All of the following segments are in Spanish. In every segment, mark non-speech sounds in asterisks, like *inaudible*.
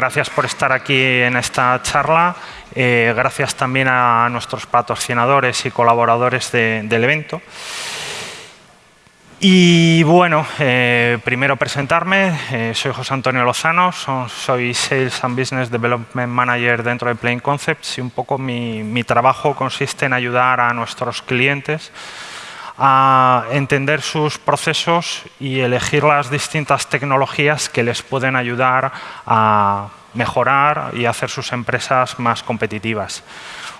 gracias por estar aquí en esta charla. Eh, gracias también a nuestros patrocinadores y colaboradores del evento. Y bueno, eh, primero presentarme, eh, soy José Antonio Lozano, soy Sales and Business Development Manager dentro de Plain Concepts y un poco mi, mi trabajo consiste en ayudar a nuestros clientes a entender sus procesos y elegir las distintas tecnologías que les pueden ayudar a mejorar y hacer sus empresas más competitivas.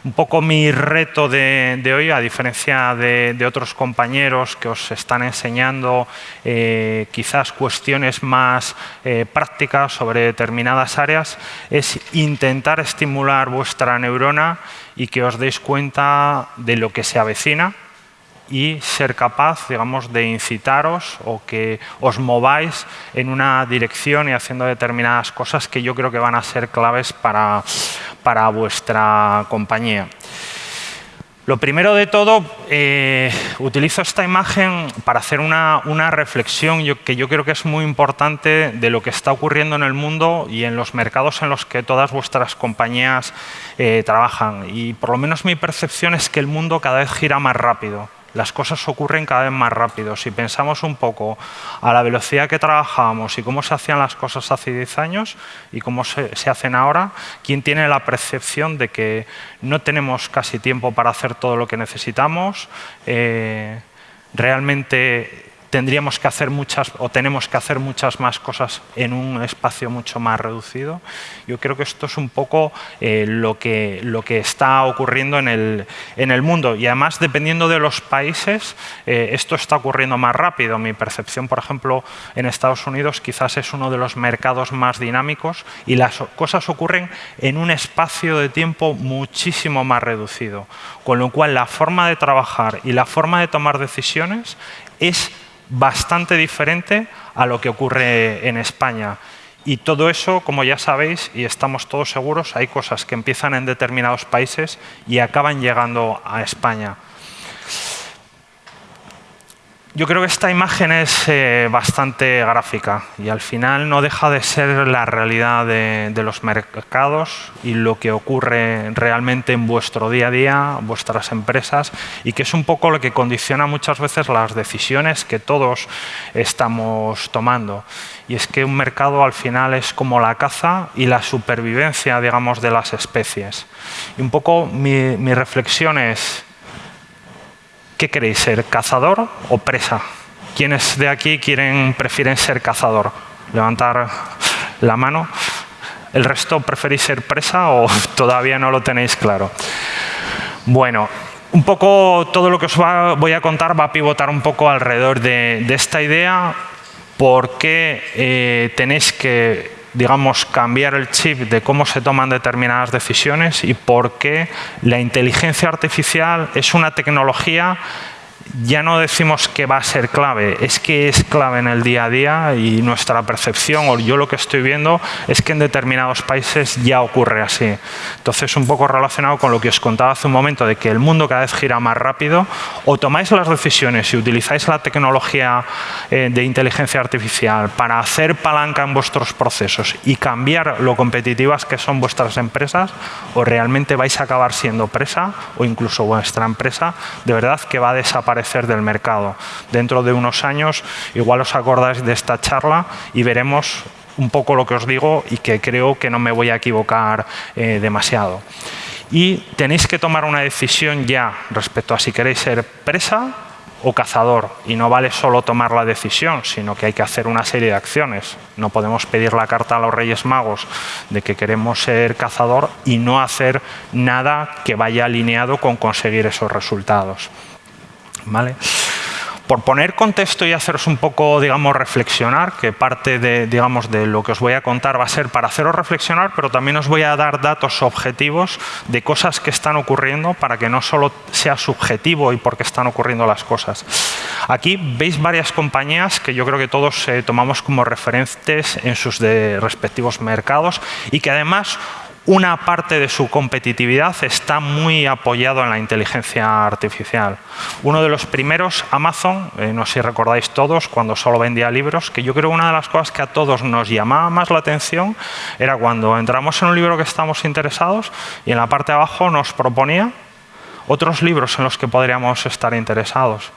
Un poco mi reto de, hoy, a diferencia de, otros compañeros que os están enseñando eh, quizás cuestiones más eh, prácticas sobre determinadas áreas, es intentar estimular vuestra neurona y que os deis cuenta de lo que se avecina y ser capaz, digamos, de incitaros o que os mováis en una dirección y haciendo determinadas cosas que yo creo que van a ser claves para, para vuestra compañía. Lo primero de todo, eh, utilizo esta imagen para hacer una, una reflexión que yo creo que es muy importante de lo que está ocurriendo en el mundo y en los mercados en los que todas vuestras compañías eh, trabajan. Y por lo menos mi percepción es que el mundo cada vez gira más rápido las cosas ocurren cada vez más rápido. Si pensamos un poco a la velocidad que trabajamos y cómo se hacían las cosas hace 10 años y cómo se, hacen ahora, ¿quién tiene la percepción de que no tenemos casi tiempo para hacer todo lo que necesitamos? Eh, realmente tendríamos que hacer muchas o tenemos que hacer muchas más cosas en un espacio mucho más reducido. Yo creo que esto es un poco eh, lo, que, lo que está ocurriendo en el, en el mundo y además dependiendo de los países eh, esto está ocurriendo más rápido. Mi percepción, por ejemplo, en Estados Unidos quizás es uno de los mercados más dinámicos y las cosas ocurren en un espacio de tiempo muchísimo más reducido. Con lo cual la forma de trabajar y la forma de tomar decisiones es bastante diferente a lo que ocurre en España. Y todo eso, como ya sabéis, y estamos todos seguros, hay cosas que empiezan en determinados países y acaban llegando a España. Yo creo que esta imagen es eh, bastante gráfica y al final no deja de ser la realidad de, los mercados y lo que ocurre realmente en vuestro día a día, vuestras empresas y que es un poco lo que condiciona muchas veces las decisiones que todos estamos tomando. Y es que un mercado al final es como la caza y la supervivencia, digamos, de las especies. Y un poco mi, mi reflexión es ¿Qué queréis ser, cazador o presa? ¿Quiénes de aquí quieren, prefieren ser cazador? Levantar la mano. ¿El resto preferís ser presa o *laughs* todavía no lo tenéis claro? Bueno, un poco todo lo que os voy a contar va a pivotar un poco alrededor de, esta idea, por qué eh, tenéis que digamos, cambiar el chip de cómo se toman determinadas decisiones y por qué la inteligencia artificial es una tecnología ya no decimos que va a ser clave, es que es clave en el día a día y nuestra percepción, o yo lo que estoy viendo, es que en determinados países ya ocurre así. Entonces, un poco relacionado con lo que os contaba hace un momento, de que el mundo cada vez gira más rápido, o tomáis las decisiones y utilizáis la tecnología eh, de inteligencia artificial para hacer palanca en vuestros procesos y cambiar lo competitivas que son vuestras empresas, o realmente vais a acabar siendo presa, o incluso vuestra empresa, de verdad que va a desaparecer del mercado. Dentro de unos años, igual os acordáis de esta charla y veremos un poco lo que os digo y que creo que no me voy a equivocar eh, demasiado. Y tenéis que tomar una decisión ya respecto a si queréis ser presa o cazador. Y no vale solo tomar la decisión, sino que hay que hacer una serie de acciones. No podemos pedir la carta a los Reyes Magos de que queremos ser cazador y no hacer nada que vaya alineado con conseguir esos resultados. Por poner contexto y haceros un poco, digamos, reflexionar, que parte de, digamos, de lo que os voy a contar va a ser para haceros reflexionar, pero también os voy a dar datos objetivos de cosas que están ocurriendo para que no solo sea subjetivo y porque están ocurriendo las cosas. Aquí veis varias compañías que yo creo que todos eh, tomamos como referentes en sus respectivos mercados y que además una parte de su competitividad está muy apoyado en la inteligencia artificial. Uno de los primeros, Amazon, eh, no sé si recordáis todos, cuando solo vendía libros, que yo creo una de las cosas que a todos nos llamaba más la atención era cuando entramos en un libro que estamos interesados y en la parte de abajo nos proponía otros libros en los que podríamos estar interesados.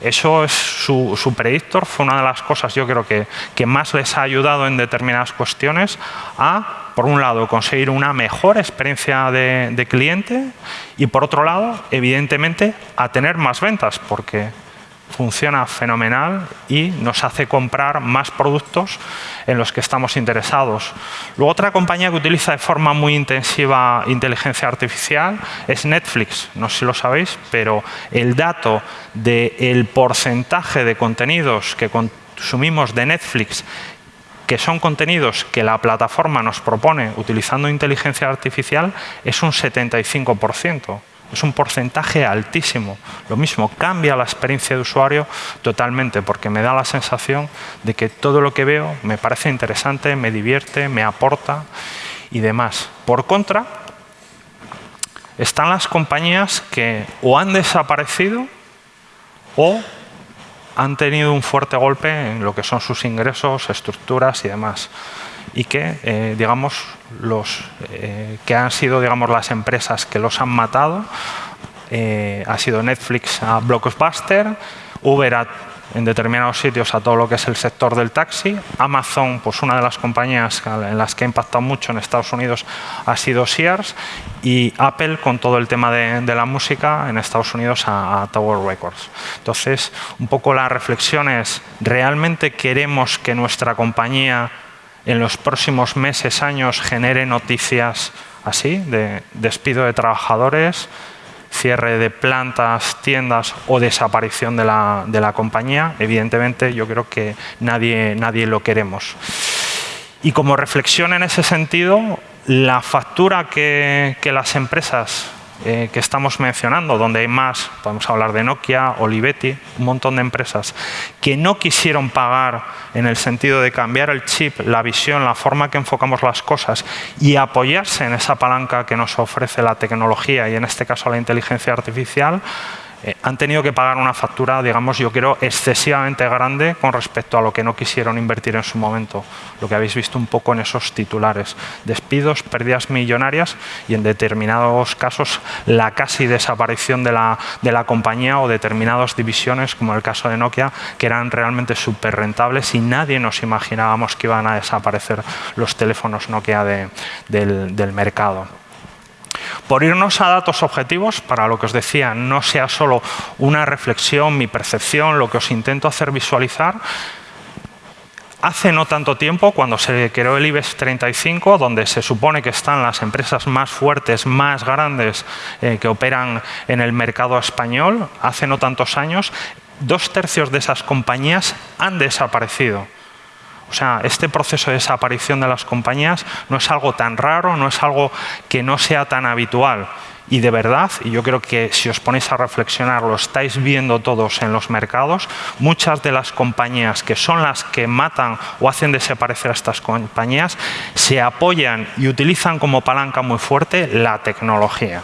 Eso es su, predictor, fue una de las cosas yo creo que, que más les ha ayudado en determinadas cuestiones a, por un lado, conseguir una mejor experiencia de, cliente y por otro lado, evidentemente, a tener más ventas, porque funciona fenomenal y nos hace comprar más productos en los que estamos interesados. Luego otra compañía que utiliza de forma muy intensiva inteligencia artificial es Netflix. No sé si lo sabéis, pero el dato del porcentaje de contenidos que consumimos de Netflix que son contenidos que la plataforma nos propone utilizando inteligencia artificial es un 75%. Es un porcentaje altísimo. Lo mismo, cambia la experiencia de usuario totalmente porque me da la sensación de que todo lo que veo me parece interesante, me divierte, me aporta y demás. Por contra, están las compañías que o han desaparecido o han tenido un fuerte golpe en lo que son sus ingresos, estructuras y demás. Y que, eh, digamos, los eh, que han sido, digamos, las empresas que los han matado eh, ha sido Netflix a Blockbuster, Uber en determinados sitios a todo lo que es el sector del taxi. Amazon, pues una de las compañías en las que ha impactado mucho en Estados Unidos ha sido Sears y Apple con todo el tema de, la música en Estados Unidos a, Tower Records. Entonces, un poco la reflexión es, ¿realmente queremos que nuestra compañía en los próximos meses, años, genere noticias así, de despido de trabajadores, cierre de plantas, tiendas o desaparición de la, de la compañía, evidentemente yo creo que nadie, nadie lo queremos. Y como reflexión en ese sentido, la factura que, que las empresas eh, que estamos mencionando, donde hay más, podemos hablar de Nokia, Olivetti, un montón de empresas que no quisieron pagar en el sentido de cambiar el chip, la visión, la forma que enfocamos las cosas y apoyarse en esa palanca que nos ofrece la tecnología y en este caso la inteligencia artificial, eh, han tenido que pagar una factura, digamos, yo creo, excesivamente grande con respecto a lo que no quisieron invertir en su momento. Lo que habéis visto un poco en esos titulares. Despidos, pérdidas millonarias y en determinados casos la casi desaparición de la, de la compañía o determinadas divisiones, como el caso de Nokia, que eran realmente súper rentables y nadie nos imaginábamos que iban a desaparecer los teléfonos Nokia del, del mercado. Por irnos a datos objetivos, para lo que os decía, no sea solo una reflexión, mi percepción, lo que os intento hacer visualizar, Hace no tanto tiempo, cuando se creó el IBEX 35, donde se supone que están las empresas más fuertes, más grandes eh, que operan en el mercado español, hace no tantos años, dos tercios de esas compañías han desaparecido. O sea, este proceso de desaparición de las compañías no es algo tan raro, no es algo que no sea tan habitual. Y de verdad, y yo creo que si os ponéis a reflexionar, lo estáis viendo todos en los mercados, muchas de las compañías que son las que matan o hacen desaparecer a estas compañías, se apoyan y utilizan como palanca muy fuerte la tecnología.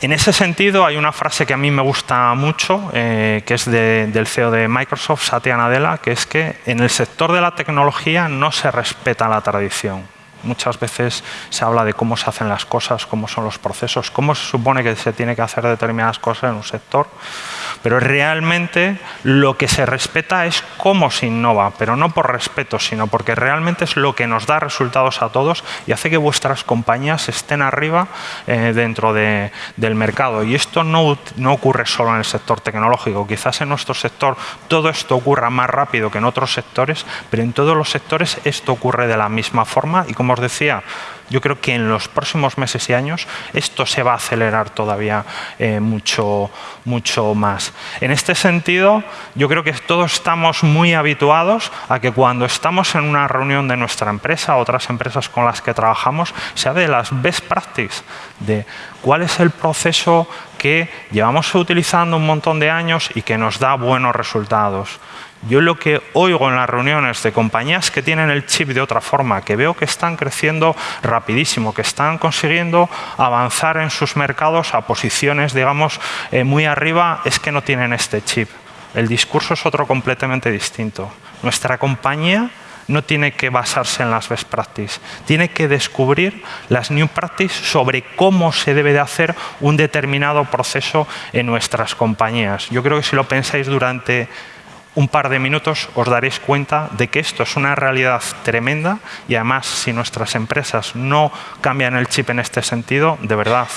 En ese sentido, hay una frase que a mí me gusta mucho, eh, que es del CEO de Microsoft, Satya Nadella, que es que en el sector de la tecnología no se respeta la tradición. Muchas veces se habla de cómo se hacen las cosas, cómo son los procesos, cómo se supone que se tiene que hacer determinadas cosas en un sector, pero realmente lo que se respeta es cómo se innova, pero no por respeto, sino porque realmente es lo que nos da resultados a todos y hace que vuestras compañías estén arriba eh, dentro del mercado. Y esto no, no ocurre solo en el sector tecnológico, quizás en nuestro sector todo esto ocurra más rápido que en otros sectores, pero en todos los sectores esto ocurre de la misma forma y como decía, yo creo que en los próximos meses y años esto se va a acelerar todavía eh, mucho, mucho más. En este sentido, yo creo que todos estamos muy habituados a que cuando estamos en una reunión de nuestra empresa, otras empresas con las que trabajamos, se hable de las best practices, de cuál es el proceso que llevamos utilizando un montón de años y que nos da buenos resultados. Yo lo que oigo en las reuniones de compañías que tienen el chip de otra forma, que veo que están creciendo rapidísimo, que están consiguiendo avanzar en sus mercados a posiciones, digamos, eh, muy arriba, es que no tienen este chip. El discurso es otro completamente distinto. Nuestra compañía no tiene que basarse en las best practices, tiene que descubrir las new practices sobre cómo se debe de hacer un determinado proceso en nuestras compañías. Yo creo que si lo pensáis durante un par de minutos os daréis cuenta de que esto es una realidad tremenda y además si nuestras empresas no cambian el chip en este sentido, de verdad,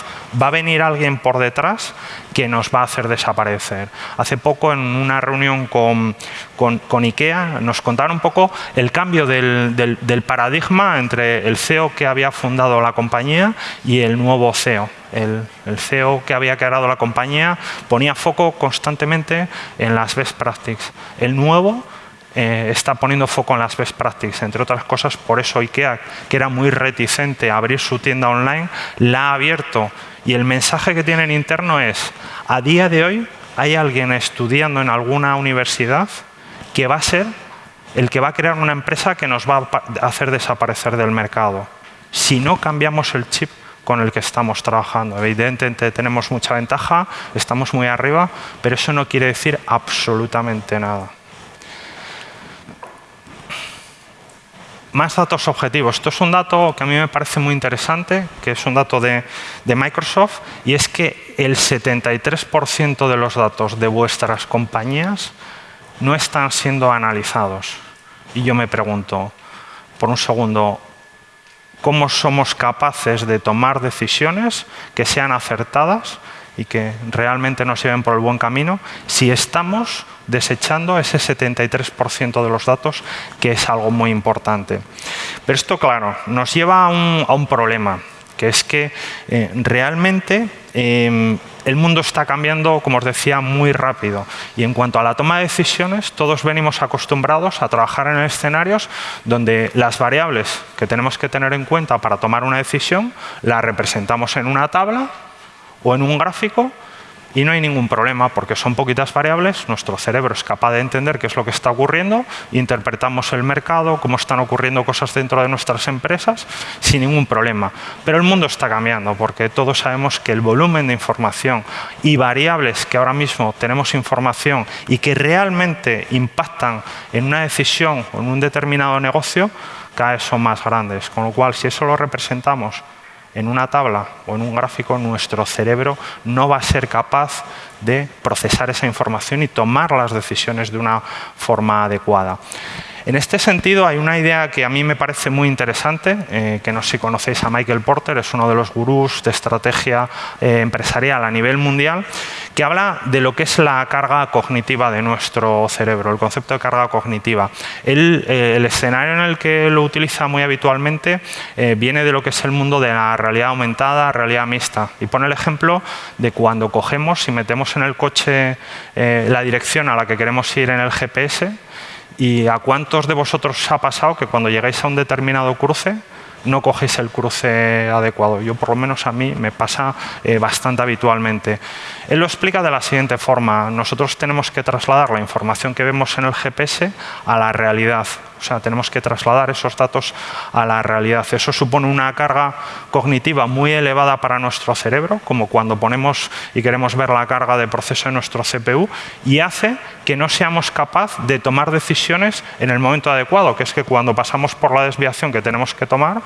va a venir alguien por detrás que nos va a hacer desaparecer. Hace poco en una reunión con, con, IKEA nos contaron un poco el cambio del, paradigma entre el CEO que había fundado la compañía y el nuevo CEO el, CEO que había creado la compañía ponía foco constantemente en las best practices. El nuevo eh, está poniendo foco en las best practices, entre otras cosas, por eso IKEA, que era muy reticente a abrir su tienda online, la ha abierto. Y el mensaje que tienen interno es, a día de hoy hay alguien estudiando en alguna universidad que va a ser el que va a crear una empresa que nos va a hacer desaparecer del mercado. Si no cambiamos el chip con el que estamos trabajando. Evidentemente tenemos mucha ventaja, estamos muy arriba, pero eso no quiere decir absolutamente nada. Más datos objetivos. Esto es un dato que a mí me parece muy interesante, que es un dato de, Microsoft, y es que el 73% de los datos de vuestras compañías no están siendo analizados. Y yo me pregunto, por un segundo, cómo somos capaces de tomar decisiones que sean acertadas y que realmente nos lleven por el buen camino si estamos desechando ese 73% de los datos, que es algo muy importante. Pero esto, claro, nos lleva a un, problema, que es que eh, realmente em, el mundo está cambiando, como os decía, muy rápido. Y en cuanto a la toma de decisiones, todos venimos acostumbrados a trabajar en escenarios donde las variables que tenemos que tener en cuenta para tomar una decisión las representamos en una tabla o en un gráfico y no hay ningún problema porque son poquitas variables, nuestro cerebro es capaz de entender qué es lo que está ocurriendo, interpretamos el mercado, cómo están ocurriendo cosas dentro de nuestras empresas sin ningún problema. Pero el mundo está cambiando porque todos sabemos que el volumen de información y variables que ahora mismo tenemos información y que realmente impactan en una decisión o en un determinado negocio, cada vez son más grandes. Con lo cual, si eso lo representamos en una tabla o en un gráfico, nuestro cerebro no va a ser capaz de procesar esa información y tomar las decisiones de una forma adecuada. En este sentido, hay una idea que a mí me parece muy interesante, eh, que no sé si conocéis a Michael Porter, es uno de los gurús de estrategia eh, empresarial a nivel mundial, que habla de lo que es la carga cognitiva de nuestro cerebro, el concepto de carga cognitiva. Eh, el escenario en el que lo utiliza muy habitualmente viene de lo que es el mundo de la realidad aumentada, realidad mixta. Y pone el ejemplo de cuando cogemos y metemos en el coche la dirección a la que queremos ir en el GPS, ¿Y a cuántos de vosotros os ha pasado que cuando llegáis a un determinado cruce no cogéis el cruce adecuado. Yo, por lo menos a mí, me pasa eh, bastante habitualmente. Él lo explica de la siguiente forma. Nosotros tenemos que trasladar la información que vemos en el GPS a la realidad. O sea, tenemos que trasladar esos datos a la realidad. Eso supone una carga cognitiva muy elevada para nuestro cerebro, como cuando ponemos y queremos ver la carga de proceso en nuestro CPU, y hace que no seamos capaces de tomar decisiones en el momento adecuado, que es que cuando pasamos por la desviación que tenemos que tomar,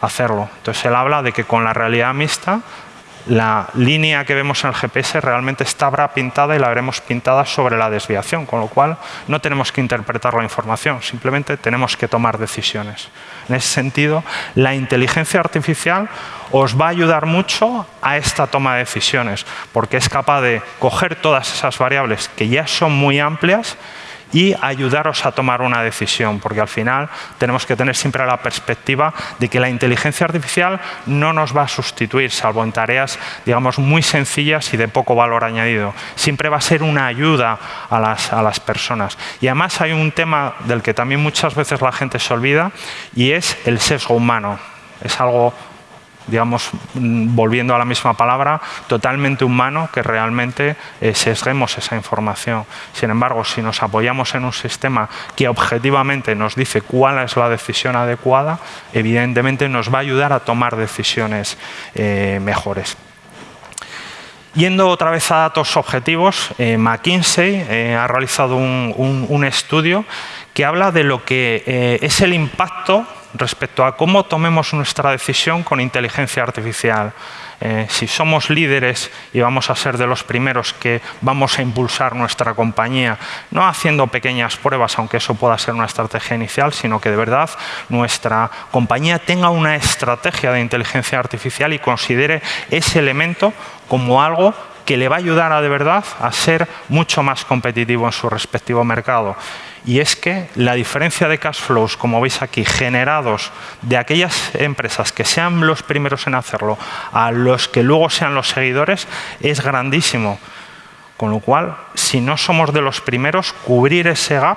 hacerlo. Entonces él habla de que con la realidad mixta la línea que vemos en el GPS realmente estará pintada y la veremos pintada sobre la desviación, con lo cual no tenemos que interpretar la información, simplemente tenemos que tomar decisiones. En ese sentido, la inteligencia artificial os va a ayudar mucho a esta toma de decisiones, porque es capaz de coger todas esas variables que ya son muy amplias y ayudaros a tomar una decisión, porque al final tenemos que tener siempre la perspectiva de que la inteligencia artificial no nos va a sustituir, salvo en tareas digamos muy sencillas y de poco valor añadido. Siempre va a ser una ayuda a las, a las personas. Y además hay un tema del que también muchas veces la gente se olvida y es el sesgo humano. Es algo digamos, mm, volviendo a la misma palabra, totalmente humano que realmente eh, sesguemos esa información. Sin embargo, si nos apoyamos en un sistema que objetivamente nos dice cuál es la decisión adecuada, evidentemente nos va a ayudar a tomar decisiones eh, mejores. Yendo otra vez a datos objetivos, eh, McKinsey ha realizado un, estudio que habla de lo que es el impacto respecto a cómo tomemos nuestra decisión con inteligencia artificial. Eh, si somos líderes y vamos a ser de los primeros que vamos a impulsar nuestra compañía, no haciendo pequeñas pruebas, aunque eso pueda ser una estrategia inicial, sino que de verdad nuestra compañía tenga una estrategia de inteligencia artificial y considere ese elemento como algo que le va a ayudar a de verdad a ser mucho más competitivo en su respectivo mercado y es que la diferencia de cash flows, como veis aquí, generados de aquellas empresas que sean los primeros en hacerlo a los que luego sean los seguidores, es grandísimo. Con lo cual, si no somos de los primeros, cubrir ese gap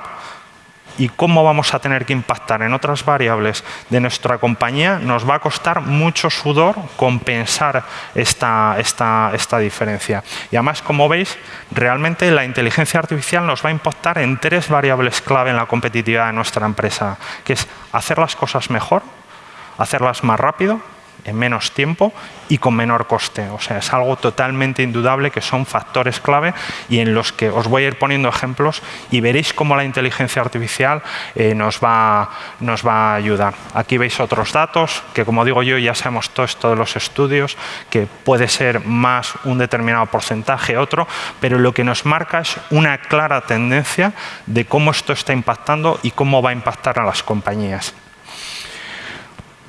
y cómo vamos a tener que impactar en otras variables de nuestra compañía, nos va a costar mucho sudor compensar esta, esta, esta diferencia. Y además, como veis, realmente la inteligencia artificial nos va a impactar en tres variables clave en la competitividad de nuestra empresa, que es hacer las cosas mejor, hacerlas más rápido en menos tiempo y con menor coste. O sea, es algo totalmente indudable que son factores clave y en los que os voy a ir poniendo ejemplos y veréis cómo la inteligencia artificial eh, nos, va, nos va a ayudar. Aquí veis otros datos que, como digo yo, ya sabemos todo esto de los estudios, que puede ser más un determinado porcentaje, otro, pero lo que nos marca es una clara tendencia de cómo esto está impactando y cómo va a impactar a las compañías.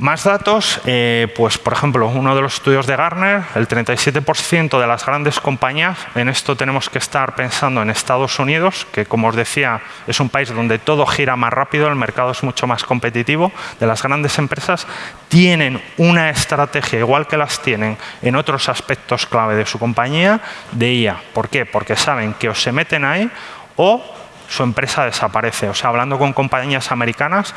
Más datos, eh, pues por ejemplo, uno de los estudios de Gartner, el 37% de las grandes compañías, en esto tenemos que estar pensando en Estados Unidos, que como os decía, es un país donde todo gira más rápido, el mercado es mucho más competitivo, de las grandes empresas, tienen una estrategia, igual que las tienen en otros aspectos clave de su compañía, de IA. ¿Por qué? Porque saben que o se meten ahí o su empresa desaparece. O sea, hablando con compañías americanas,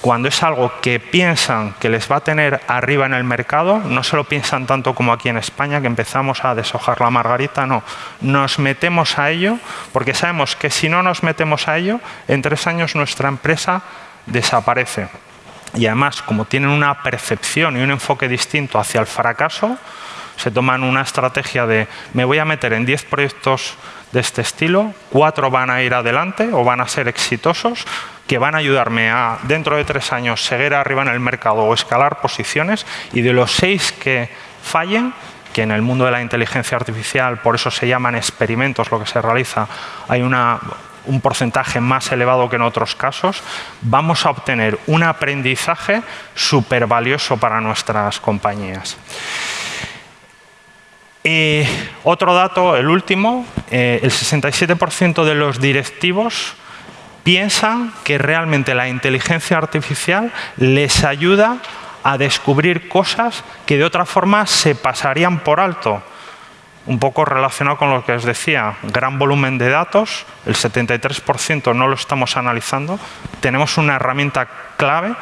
cuando es algo que piensan que les va a tener arriba en el mercado, no se lo piensan tanto como aquí en España, que empezamos a deshojar la margarita, no. Nos metemos a ello porque sabemos que si no nos metemos a ello, en tres años nuestra empresa desaparece. Y además, como tienen una percepción y un enfoque distinto hacia el fracaso, se toman una estrategia de me voy a meter en 10 proyectos de este estilo, cuatro van a ir adelante o van a ser exitosos, que van a ayudarme a, dentro de tres años, seguir arriba en el mercado o escalar posiciones y de los seis que fallen, que en el mundo de la inteligencia artificial, por eso se llaman experimentos lo que se realiza, hay una, un porcentaje más elevado que en otros casos, vamos a obtener un aprendizaje súper valioso para nuestras compañías. Otro dato, el último, eh, el 67% de los directivos piensan que realmente la inteligencia artificial les ayuda a descubrir cosas que de otra forma se pasarían por alto. Un poco relacionado con lo que os decía, gran volumen de datos, el 73% no lo estamos analizando, tenemos una herramienta clave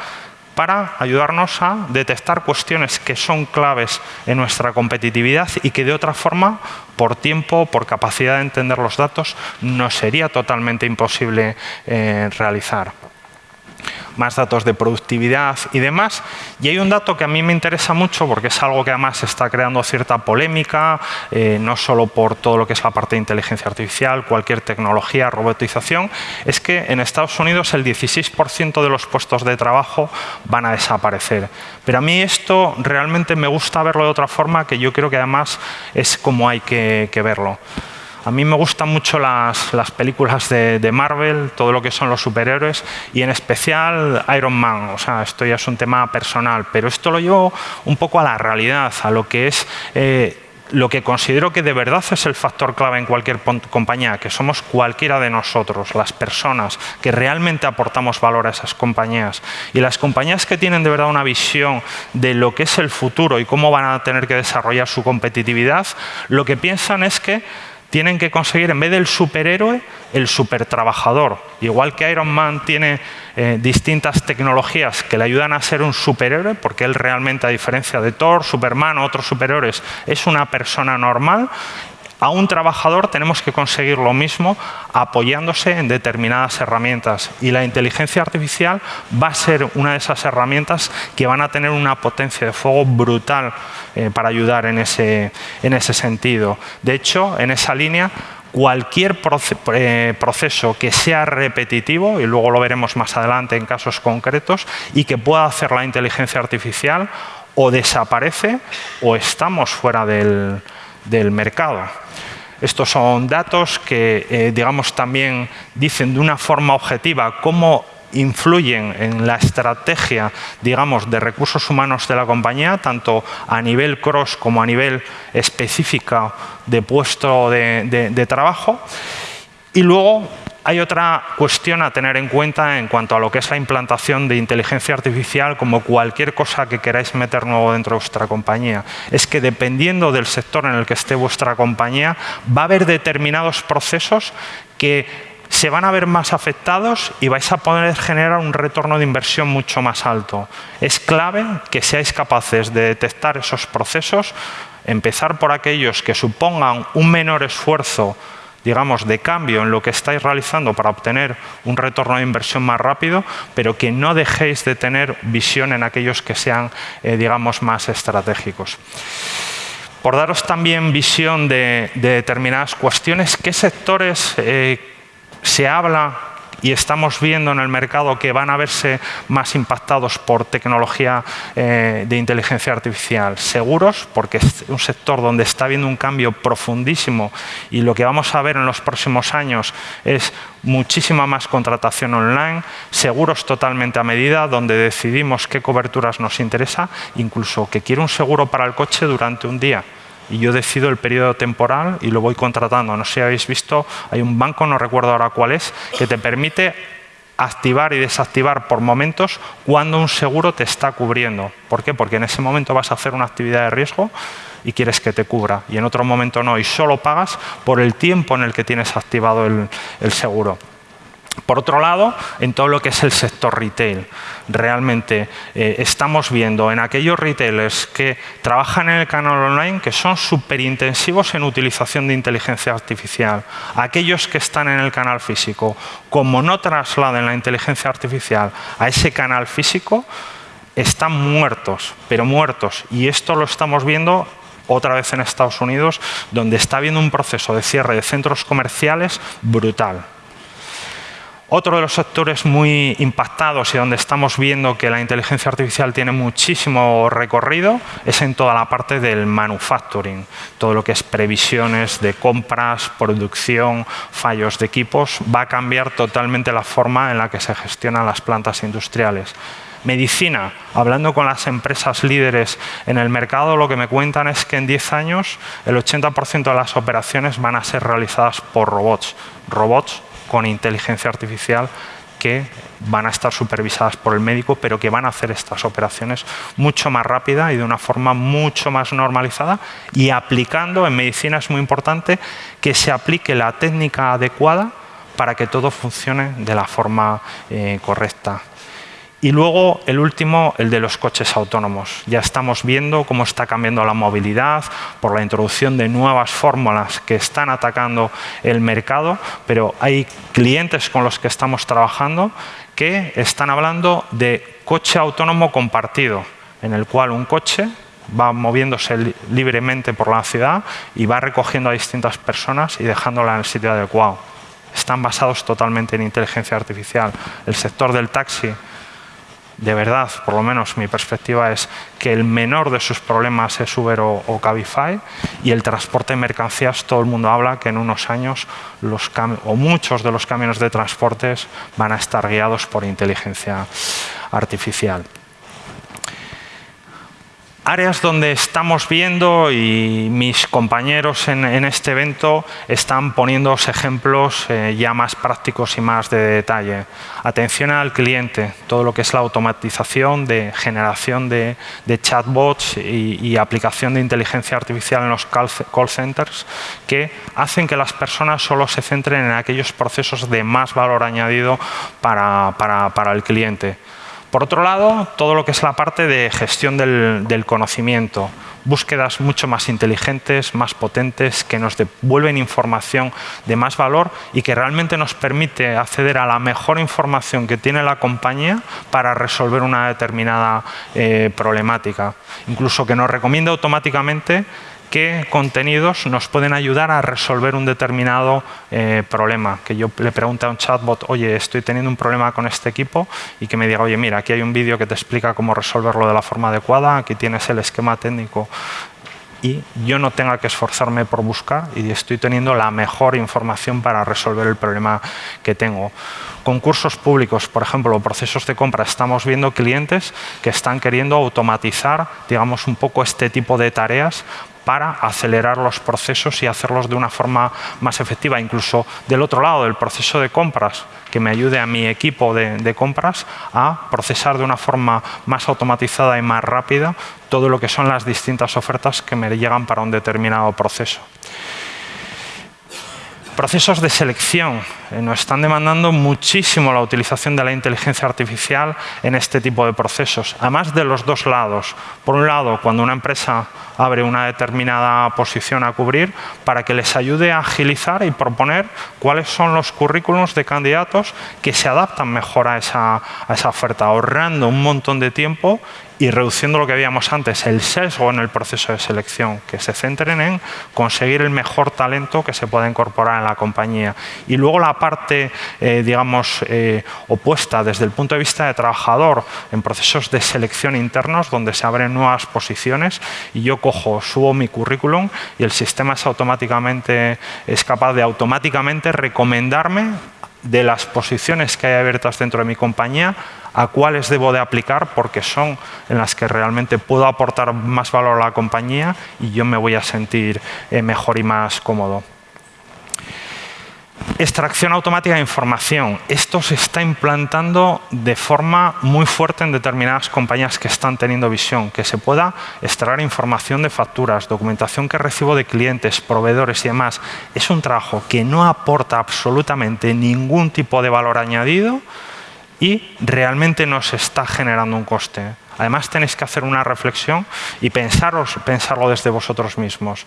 para ayudarnos a detectar cuestiones que son claves en nuestra competitividad y que de otra forma, por tiempo, por capacidad de entender los datos, no sería totalmente imposible eh, realizar más datos de productividad y demás. Y hay un dato que a mí me interesa mucho porque es algo que además está creando cierta polémica, eh, no solo por todo lo que es la parte de inteligencia artificial, cualquier tecnología, robotización, es que en Estados Unidos el 16% de los puestos de trabajo van a desaparecer. Pero a mí esto realmente me gusta verlo de otra forma que yo creo que además es como hay que verlo. A mí me gustan mucho las, películas de, Marvel, todo lo que son los superhéroes y en especial Iron Man. O sea, esto ya es un tema personal, pero esto lo llevo un poco a la realidad, a lo que es... Eh, lo que considero que de verdad es el factor clave en cualquier compañía, que somos cualquiera de nosotros, las personas que realmente aportamos valor a esas compañías. Y las compañías que tienen de verdad una visión de lo que es el futuro y cómo van a tener que desarrollar su competitividad, lo que piensan es que tienen que conseguir, en vez del superhéroe, el supertrabajador. Igual que Iron Man tiene eh, distintas tecnologías que le ayudan a ser un superhéroe, porque él realmente, a diferencia de Thor, Superman o otros superhéroes, es una persona normal, a un trabajador tenemos que conseguir lo mismo apoyándose en determinadas herramientas y la inteligencia artificial va a ser una de esas herramientas que van a tener una potencia de fuego brutal eh, para ayudar en ese, en ese sentido. De hecho, en esa línea cualquier eh, proceso que sea repetitivo, y luego lo veremos más adelante en casos concretos, y que pueda hacer la inteligencia artificial, o desaparece o estamos fuera del, del mercado. Estos son datos que, eh, digamos, también dicen de una forma objetiva cómo influyen en la estrategia, digamos, de recursos humanos de la compañía, tanto a nivel cross como a nivel específico de puesto de, de trabajo. Y luego hay otra cuestión a tener en cuenta en cuanto a lo que es la implantación de inteligencia artificial como cualquier cosa que queráis meter nuevo dentro de vuestra compañía. Es que dependiendo del sector en el que esté vuestra compañía, va a haber determinados procesos que se van a ver más afectados y vais a poder generar un retorno de inversión mucho más alto. Es clave que seáis capaces de detectar esos procesos, empezar por aquellos que supongan un menor esfuerzo digamos, de cambio en lo que estáis realizando para obtener un retorno de inversión más rápido, pero que no dejéis de tener visión en aquellos que sean, eh, digamos, más estratégicos. Por daros también visión de, determinadas cuestiones, ¿qué sectores eh, se habla y estamos viendo en el mercado que van a verse más impactados por tecnología eh, de inteligencia artificial. Seguros, porque es un sector donde está habiendo un cambio profundísimo y lo que vamos a ver en los próximos años es muchísima más contratación online, seguros totalmente a medida, donde decidimos qué coberturas nos interesa, incluso que quiero un seguro para el coche durante un día y yo decido el periodo temporal y lo voy contratando. No sé si habéis visto, hay un banco, no recuerdo ahora cuál es, que te permite activar y desactivar por momentos cuando un seguro te está cubriendo. ¿Por qué? Porque en ese momento vas a hacer una actividad de riesgo y quieres que te cubra y en otro momento no y solo pagas por el tiempo en el que tienes activado el, el seguro. Por otro lado, en todo lo que es el sector retail, realmente eh, estamos viendo en aquellos retailers que trabajan en el canal online que son súper intensivos en utilización de inteligencia artificial. Aquellos que están en el canal físico, como no trasladen la inteligencia artificial a ese canal físico, están muertos, pero muertos. Y esto lo estamos viendo otra vez en Estados Unidos, donde está habiendo un proceso de cierre de centros comerciales brutal. Otro de los sectores muy impactados y donde estamos viendo que la inteligencia artificial tiene muchísimo recorrido es en toda la parte del manufacturing, todo lo que es previsiones de compras, producción, fallos de equipos, va a cambiar totalmente la forma en la que se gestionan las plantas industriales. Medicina, hablando con las empresas líderes en el mercado, lo que me cuentan es que en 10 años el 80% de las operaciones van a ser realizadas por robots. Robots con inteligencia artificial que van a estar supervisadas por el médico, pero que van a hacer estas operaciones mucho más rápida y de una forma mucho más normalizada y aplicando, en medicina es muy importante, que se aplique la técnica adecuada para que todo funcione de la forma eh, correcta. Y luego el último, el de los coches autónomos. Ya estamos viendo cómo está cambiando la movilidad por la introducción de nuevas fórmulas que están atacando el mercado, pero hay clientes con los que estamos trabajando que están hablando de coche autónomo compartido, en el cual un coche va moviéndose libremente por la ciudad y va recogiendo a distintas personas y dejándola en el sitio adecuado. Están basados totalmente en inteligencia artificial. El sector del taxi de verdad, por lo menos mi perspectiva es que el menor de sus problemas es Uber o, Cabify y el transporte de mercancías, todo el mundo habla que en unos años los o muchos de los camiones de transportes van a estar guiados por inteligencia artificial. Áreas donde estamos viendo y mis compañeros en, este evento están poniendo ejemplos eh, ya más prácticos y más de detalle. Atención al cliente, todo lo que es la automatización de generación de, chatbots y, aplicación de inteligencia artificial en los call, centers que hacen que las personas solo se centren en aquellos procesos de más valor añadido para el cliente. Por otro lado, todo lo que es la parte de gestión del, conocimiento, búsquedas mucho más inteligentes, más potentes, que nos devuelven información de más valor y que realmente nos permite acceder a la mejor información que tiene la compañía para resolver una determinada eh, problemática. Incluso que nos recomienda automáticamente qué contenidos nos pueden ayudar a resolver un determinado eh, problema. Que yo le pregunte a un chatbot, oye, estoy teniendo un problema con este equipo y que me diga, oye, mira, aquí hay un vídeo que te explica cómo resolverlo de la forma adecuada, aquí tienes el esquema técnico y yo no tenga que esforzarme por buscar y estoy teniendo la mejor información para resolver el problema que tengo. Concursos públicos, por ejemplo, procesos de compra, estamos viendo clientes que están queriendo automatizar, digamos, un poco este tipo de tareas para acelerar los procesos y hacerlos de una forma más efectiva. Incluso del otro lado del proceso de compras, que me ayude a mi equipo de, compras a procesar de una forma más automatizada y más rápida todo lo que son las distintas ofertas que me llegan para un determinado proceso. Procesos de selección. Eh, nos están demandando muchísimo la utilización de la inteligencia artificial en este tipo de procesos. Además de los dos lados. Por un lado, cuando una empresa abre una determinada posición a cubrir, para que les ayude a agilizar y proponer cuáles son los currículums de candidatos que se adaptan mejor a esa, a esa oferta, ahorrando un montón de tiempo y reduciendo lo que habíamos antes, el sesgo en el proceso de selección, que se centren en conseguir el mejor talento que se pueda incorporar en la compañía. Y luego la parte, eh, digamos, eh, opuesta desde el punto de vista de trabajador, en procesos de selección internos donde se abren nuevas posiciones y yo cojo, subo mi currículum y el sistema es automáticamente es capaz de automáticamente recomendarme de las posiciones que hay abiertas dentro de mi compañía a cuáles debo de aplicar porque son en las que realmente puedo aportar más valor a la compañía y yo me voy a sentir eh, mejor y más cómodo. Extracción automática de información. Esto se está implantando de forma muy fuerte en determinadas compañías que están teniendo visión, que se pueda extraer información de facturas, documentación que recibo de clientes, proveedores y demás. Es un trabajo que no aporta absolutamente ningún tipo de valor añadido y realmente nos está generando un coste. Además tenéis que hacer una reflexión y pensarlo desde vosotros mismos.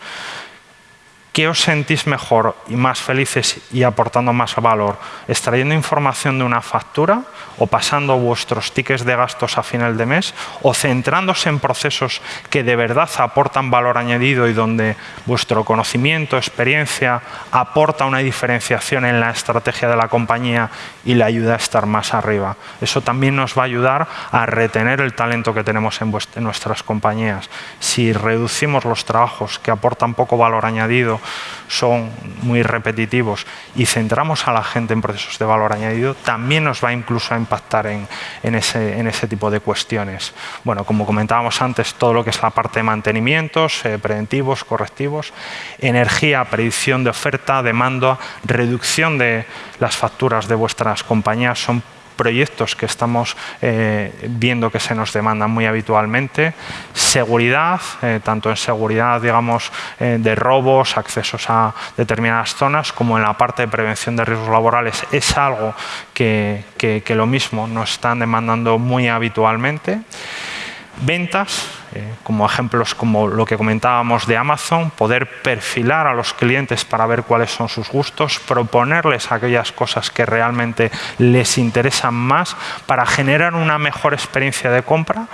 ¿Qué os sentís mejor y más felices y aportando más valor? ¿Extrayendo información de una factura o pasando vuestros tickets de gastos a final de mes o centrándose en procesos que de verdad aportan valor añadido y donde vuestro conocimiento, experiencia aporta una diferenciación en la estrategia de la compañía y le ayuda a estar más arriba? Eso también nos va a ayudar a retener el talento que tenemos en, en nuestras compañías. Si reducimos los trabajos que aportan poco valor añadido son muy repetitivos y centramos a la gente en procesos de valor añadido, también nos va incluso a impactar en, ese, tipo de cuestiones. Bueno, como comentábamos antes, todo lo que es la parte de mantenimientos, eh, preventivos, correctivos, energía, predicción de oferta, demanda, reducción de las facturas de vuestras compañías son proyectos que estamos eh, viendo que se nos demandan muy habitualmente. Seguridad, eh, tanto en seguridad digamos, eh, de robos, accesos a determinadas zonas, como en la parte de prevención de riesgos laborales, es algo que, que lo mismo nos están demandando muy habitualmente. Ventas, eh, como ejemplos como lo que comentábamos de Amazon, poder perfilar a los clientes para ver cuáles son sus gustos, proponerles aquellas cosas que realmente les interesan más para generar una mejor experiencia de compra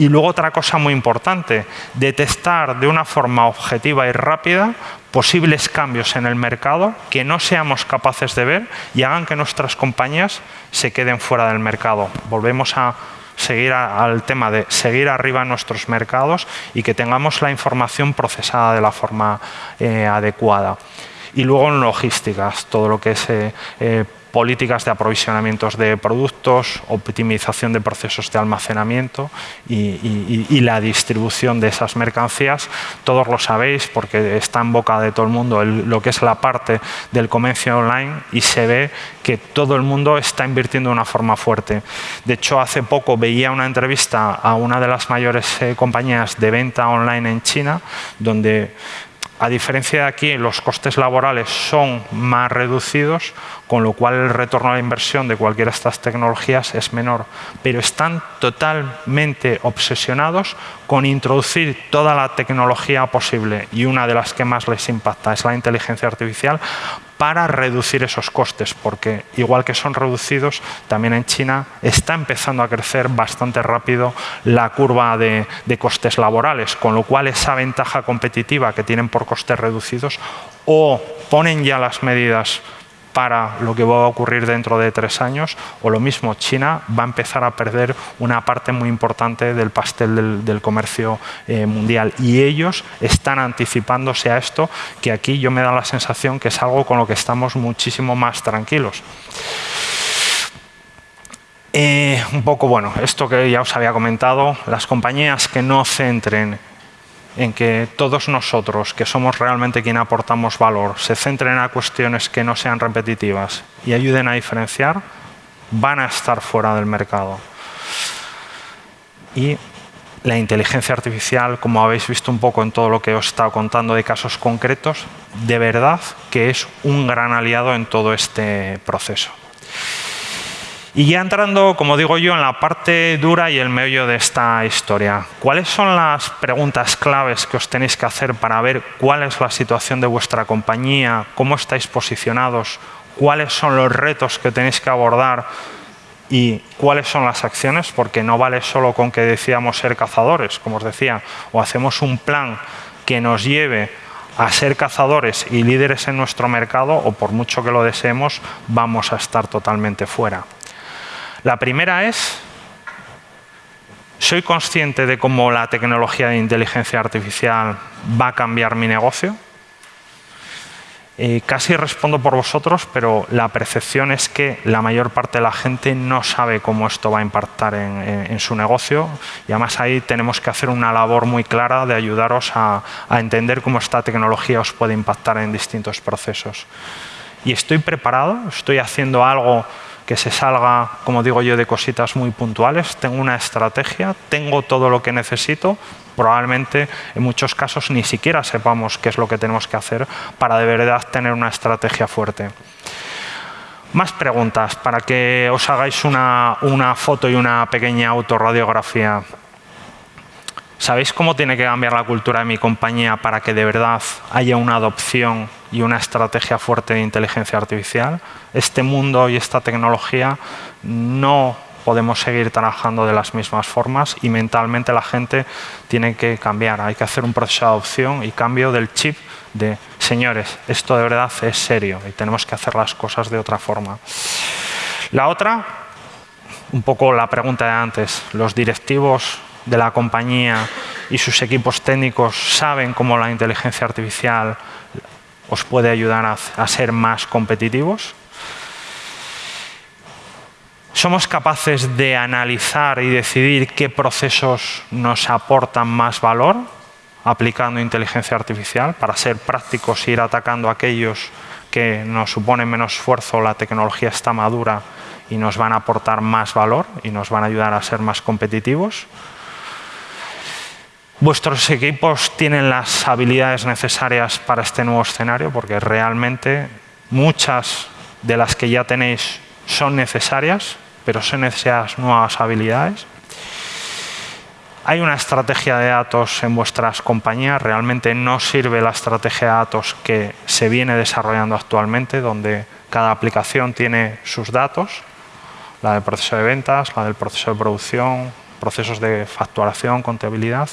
y luego otra cosa muy importante, detectar de una forma objetiva y rápida posibles cambios en el mercado que no seamos capaces de ver y hagan que nuestras compañías se queden fuera del mercado. Volvemos a seguir al tema de seguir arriba nuestros mercados y que tengamos la información procesada de la forma eh, adecuada. Y luego en logísticas, todo lo que es eh, eh, políticas de aprovisionamientos de productos, optimización de procesos de almacenamiento y, la distribución de esas mercancías. Todos lo sabéis porque está en boca de todo el mundo lo que es la parte del comercio online y se ve que todo el mundo está invirtiendo de una forma fuerte. De hecho, hace poco veía una entrevista a una de las mayores eh, compañías de venta online en China, donde a diferencia de aquí, los costes laborales son más reducidos, con lo cual el retorno a la inversión de cualquiera de estas tecnologías es menor. Pero están totalmente obsesionados con introducir toda la tecnología posible y una de las que más les impacta es la inteligencia artificial para reducir esos costes, porque igual que son reducidos, también en China está empezando a crecer bastante rápido la curva de, costes laborales, con lo cual esa ventaja competitiva que tienen por costes reducidos o ponen ya las medidas para lo que va a ocurrir dentro de tres años o lo mismo, China va a empezar a perder una parte muy importante del pastel del, comercio eh, mundial y ellos están anticipándose a esto que aquí yo me da la sensación que es algo con lo que estamos muchísimo más tranquilos. Eh, un poco, bueno, esto que ya os había comentado, las compañías que no centren en que todos nosotros, que somos realmente quien aportamos valor, se centren a cuestiones que no sean repetitivas y ayuden a diferenciar, van a estar fuera del mercado. Y la inteligencia artificial, como habéis visto un poco en todo lo que os he estado contando de casos concretos, de verdad que es un gran aliado en todo este proceso. Y ya entrando, como digo yo, en la parte dura y el medio de esta historia, ¿cuáles son las preguntas claves que os tenéis que hacer para ver cuál es la situación de vuestra compañía, cómo estáis posicionados, cuáles son los retos que tenéis que abordar y cuáles son las acciones? Porque no vale solo con que decíamos ser cazadores, como os decía, o hacemos un plan que nos lleve a ser cazadores y líderes en nuestro mercado o por mucho que lo deseemos, vamos a estar totalmente fuera. La primera es, ¿soy consciente de cómo la tecnología de inteligencia artificial va a cambiar mi negocio? Eh, casi respondo por vosotros, pero la percepción es que la mayor parte de la gente no sabe cómo esto va a impactar en, su negocio y además ahí tenemos que hacer una labor muy clara de ayudaros a entender cómo esta tecnología os puede impactar en distintos procesos. Y estoy preparado, estoy haciendo algo que se salga, como digo yo, de cositas muy puntuales. Tengo una estrategia, tengo todo lo que necesito. Probablemente en muchos casos ni siquiera sepamos qué es lo que tenemos que hacer para de verdad tener una estrategia fuerte. Más preguntas para que os hagáis una, una foto y una pequeña autorradiografía. ¿Sabéis cómo tiene que cambiar la cultura de mi compañía para que de verdad haya una adopción y una estrategia fuerte de inteligencia artificial? Este mundo y esta tecnología no podemos seguir trabajando de las mismas formas y mentalmente la gente tiene que cambiar. Hay que hacer un proceso de adopción y cambio del chip de señores, esto de verdad es serio y tenemos que hacer las cosas de otra forma. La otra, un poco la pregunta de antes, los directivos de la compañía y sus equipos técnicos saben cómo la inteligencia artificial os puede ayudar a, ser más competitivos. ¿Somos capaces de analizar y decidir qué procesos nos aportan más valor aplicando inteligencia artificial para ser prácticos e ir atacando a aquellos que nos suponen menos esfuerzo, la tecnología está madura y nos van a aportar más valor y nos van a ayudar a ser más competitivos? Vuestros equipos tienen las habilidades necesarias para este nuevo escenario, porque realmente muchas de las que ya tenéis son necesarias, pero son necesarias nuevas habilidades. Hay una estrategia de datos en vuestras compañías, realmente no sirve la estrategia de datos que se viene desarrollando actualmente, donde cada aplicación tiene sus datos, la del proceso de ventas, la del proceso de producción, procesos de facturación, contabilidad,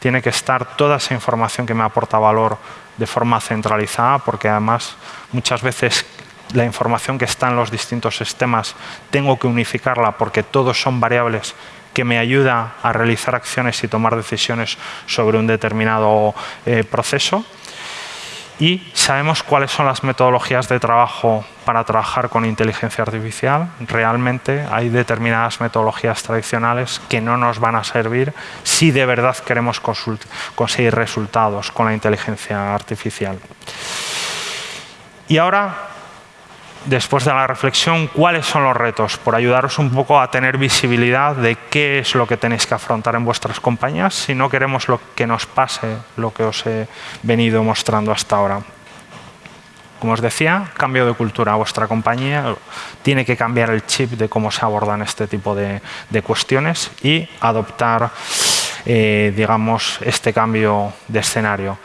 tiene que estar toda esa información que me aporta valor de forma centralizada, porque además muchas veces la información que está en los distintos sistemas tengo que unificarla porque todos son variables que me ayuda a realizar acciones y tomar decisiones sobre un determinado eh, proceso. y sabemos cuáles son las metodologías de trabajo para trabajar con inteligencia artificial. Realmente hay determinadas metodologías tradicionales que no nos van a servir si de verdad queremos conseguir resultados con la inteligencia artificial. Y ahora después de la reflexión, cuáles son los retos, por ayudaros un poco a tener visibilidad de qué es lo que tenéis que afrontar en vuestras compañías si no queremos lo que nos pase lo que os he venido mostrando hasta ahora. Como os decía, cambio de cultura. Vuestra compañía tiene que cambiar el chip de cómo se abordan este tipo de, cuestiones y adoptar, eh, digamos, este cambio de escenario.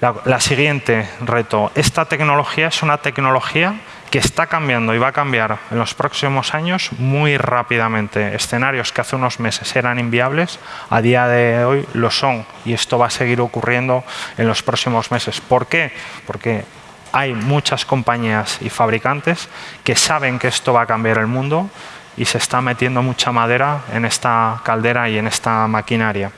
la siguiente reto. Esta tecnología es una tecnología que está cambiando y va a cambiar en los próximos años muy rápidamente. Escenarios que hace unos meses eran inviables, a día de hoy lo son y esto va a seguir ocurriendo en los próximos meses. ¿Por qué? Porque hay muchas compañías y fabricantes que saben que esto va a cambiar el mundo y se está metiendo mucha madera en esta caldera y en esta maquinaria.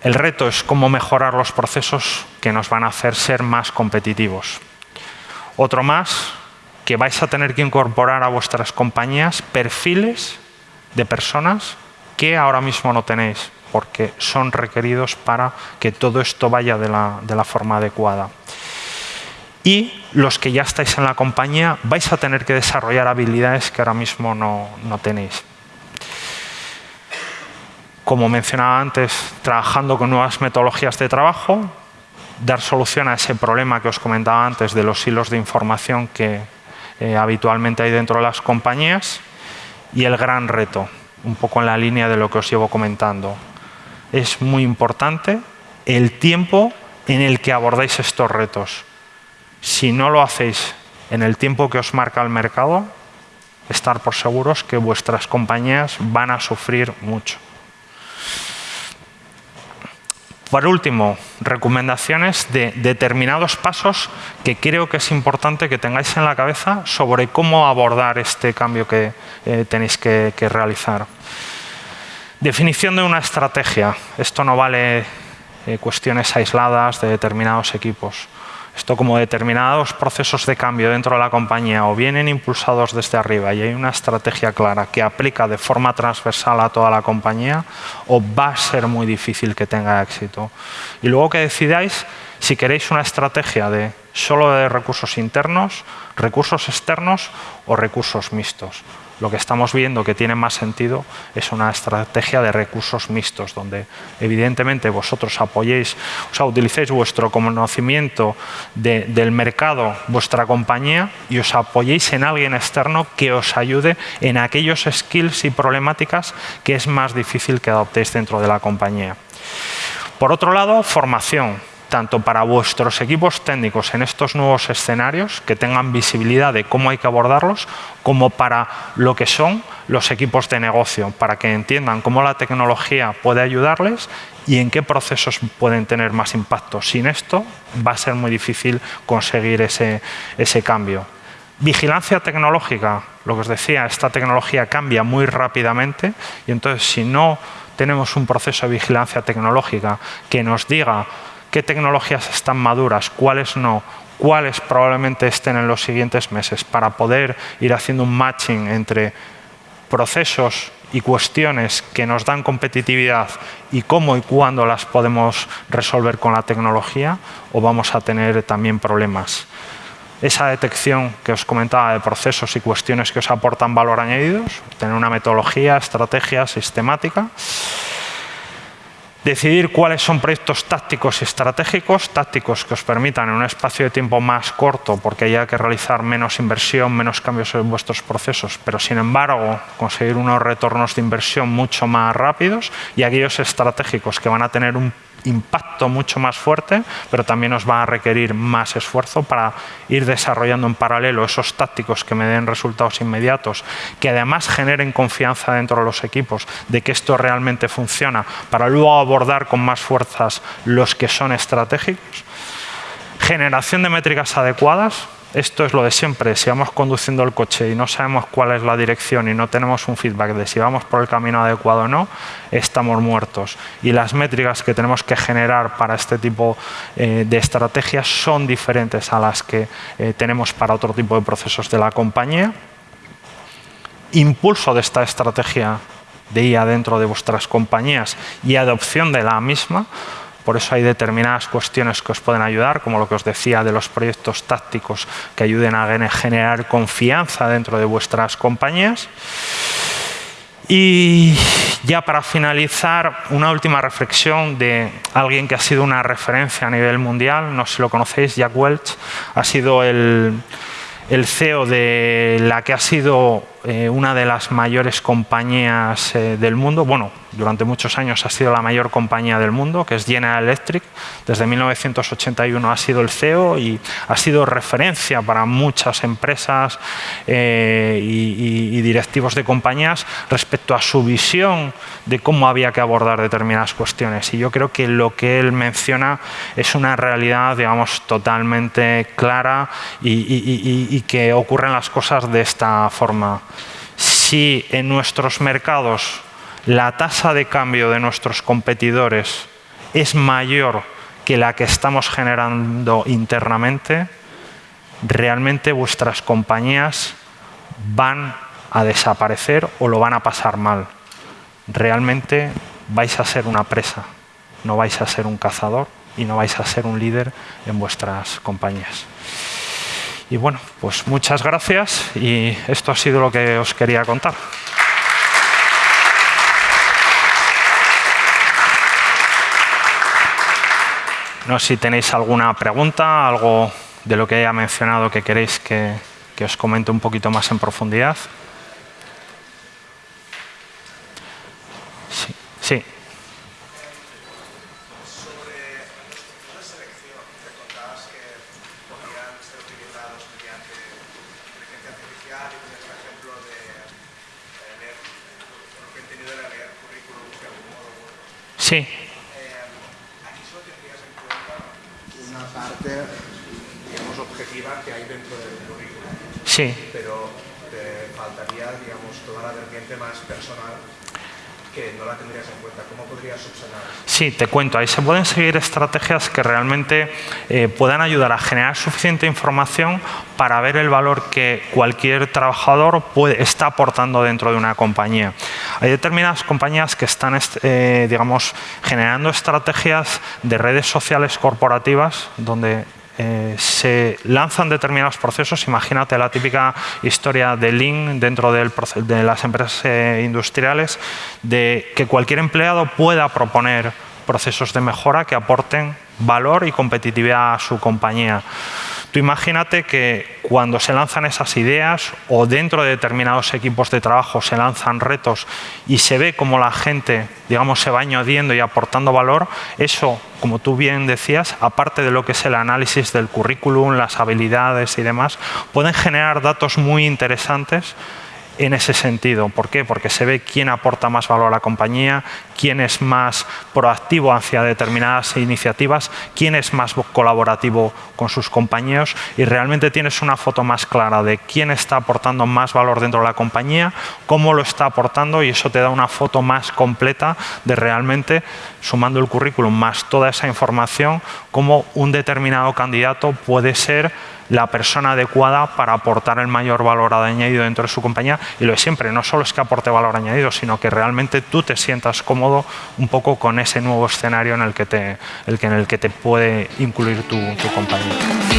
El reto es cómo mejorar los procesos que nos van a hacer ser más competitivos. Otro más, que vais a tener que incorporar a vuestras compañías perfiles de personas que ahora mismo no tenéis, porque son requeridos para que todo esto vaya de la, forma adecuada. Y los que ya estáis en la compañía vais a tener que desarrollar habilidades que ahora mismo no tenéis como mencionaba antes, trabajando con nuevas metodologías de trabajo, dar solución a ese problema que os comentaba antes de los hilos de información que eh, habitualmente hay dentro de las compañías y el gran reto, un poco en la línea de lo que os llevo comentando. Es muy importante el tiempo en el que abordáis estos retos. Si no lo hacéis en el tiempo que os marca el mercado, estar por seguros que vuestras compañías van a sufrir mucho. Por último, recomendaciones de determinados pasos que creo que es importante que tengáis en la cabeza sobre cómo abordar este cambio que eh, tenéis que, realizar. Definición de una estrategia. Esto no vale eh, cuestiones aisladas de determinados equipos. Esto como determinados procesos de cambio dentro de la compañía o vienen impulsados desde arriba y hay una estrategia clara que aplica de forma transversal a toda la compañía o va a ser muy difícil que tenga éxito. Y luego que decidáis si queréis una estrategia de solo de recursos internos, recursos externos o recursos mixtos lo que estamos viendo que tiene más sentido es una estrategia de recursos mixtos, donde evidentemente vosotros apoyéis, o sea, utilicéis vuestro conocimiento del mercado, vuestra compañía, y os apoyéis en alguien externo que os ayude en aquellos skills y problemáticas que es más difícil que adoptéis dentro de la compañía. Por otro lado, formación tanto para vuestros equipos técnicos en estos nuevos escenarios, que tengan visibilidad de cómo hay que abordarlos, como para lo que son los equipos de negocio, para que entiendan cómo la tecnología puede ayudarles y en qué procesos pueden tener más impacto. Sin esto va a ser muy difícil conseguir ese, ese cambio. Vigilancia tecnológica, lo que os decía, esta tecnología cambia muy rápidamente y entonces si no tenemos un proceso de vigilancia tecnológica que nos diga qué tecnologías están maduras, cuáles no, cuáles probablemente estén en los siguientes meses para poder ir haciendo un matching entre procesos y cuestiones que nos dan competitividad y cómo y cuándo las podemos resolver con la tecnología o vamos a tener también problemas. Esa detección que os comentaba de procesos y cuestiones que os aportan valor añadidos, tener una metodología, estrategia sistemática decidir cuáles son proyectos tácticos y estratégicos, tácticos que os permitan en un espacio de tiempo más corto, porque haya que realizar menos inversión, menos cambios en vuestros procesos, pero sin embargo conseguir unos retornos de inversión mucho más rápidos y aquellos estratégicos que van a tener un impacto mucho más fuerte, pero también nos va a requerir más esfuerzo para ir desarrollando en paralelo esos tácticos que me den resultados inmediatos, que además generen confianza dentro de los equipos de que esto realmente funciona, para luego abordar con más fuerzas los que son estratégicos. Generación de métricas adecuadas, esto es lo de siempre, si vamos conduciendo el coche y no sabemos cuál es la dirección y no tenemos un feedback de si vamos por el camino adecuado o no, estamos muertos. Y las métricas que tenemos que generar para este tipo eh, de estrategias son diferentes a las que eh, tenemos para otro tipo de procesos de la compañía. Impulso de esta estrategia de IA dentro de vuestras compañías y adopción de la misma por eso hay determinadas cuestiones que os pueden ayudar, como lo que os decía de los proyectos tácticos que ayuden a generar confianza dentro de vuestras compañías. Y ya para finalizar, una última reflexión de alguien que ha sido una referencia a nivel mundial, no sé si lo conocéis, Jack Welch, ha sido el, el CEO de la que ha sido eh, una de las mayores compañías eh, del mundo, bueno, durante muchos años ha sido la mayor compañía del mundo, que es General Electric. Desde 1981 ha sido el CEO y ha sido referencia para muchas empresas eh, y, directivos de compañías respecto a su visión de cómo había que abordar determinadas cuestiones. Y yo creo que lo que él menciona es una realidad, digamos, totalmente clara y, y que ocurren las cosas de esta forma. Si en nuestros mercados la tasa de cambio de nuestros competidores es mayor que la que estamos generando internamente, realmente vuestras compañías van a desaparecer o lo van a pasar mal. Realmente vais a ser una presa, no vais a ser un cazador y no vais a ser un líder en vuestras compañías. Y bueno, pues muchas gracias y esto ha sido lo que os quería contar. No sé si tenéis alguna pregunta, algo de lo que haya mencionado que queréis que, que os comente un poquito más en profundidad. Sí. sí. Sí. aquí solo tendrías en cuenta una parte, digamos, objetiva que hay dentro del currículum. Sí. Pero te faltaría, digamos, toda la vertiente más personal que no la tendrías en cuenta. ¿Cómo podrías subsanar Sí, te cuento. Ahí se pueden seguir estrategias que realmente eh, puedan ayudar a generar suficiente información para ver el valor que cualquier trabajador puede, está aportando dentro de una compañía. Hay determinadas compañías que están eh, digamos, generando estrategias de redes sociales corporativas donde eh, se lanzan determinados procesos. Imagínate la típica historia de Lean dentro de las empresas eh, industriales, de que cualquier empleado pueda proponer procesos de mejora que aporten valor y competitividad a su compañía. Imagínate que cuando se lanzan esas ideas o dentro de determinados equipos de trabajo se lanzan retos y se ve cómo la gente, digamos, se va añadiendo y aportando valor, eso, como tú bien decías, aparte de lo que es el análisis del currículum, las habilidades y demás, pueden generar datos muy interesantes en ese sentido. ¿Por qué? Porque se ve quién aporta más valor a la compañía, quién es más proactivo hacia determinadas iniciativas, quién es más colaborativo con sus compañeros y realmente tienes una foto más clara de quién está aportando más valor dentro de la compañía, cómo lo está aportando y eso te da una foto más completa de realmente, sumando el currículum más toda esa información, cómo un determinado candidato puede ser la persona adecuada para aportar el mayor valor añadido dentro de su compañía y lo de siempre, no solo es que aporte valor añadido, sino que realmente tú te sientas cómodo un poco con ese nuevo escenario en el que te, el que, en el que te puede incluir tu, tu compañía. Música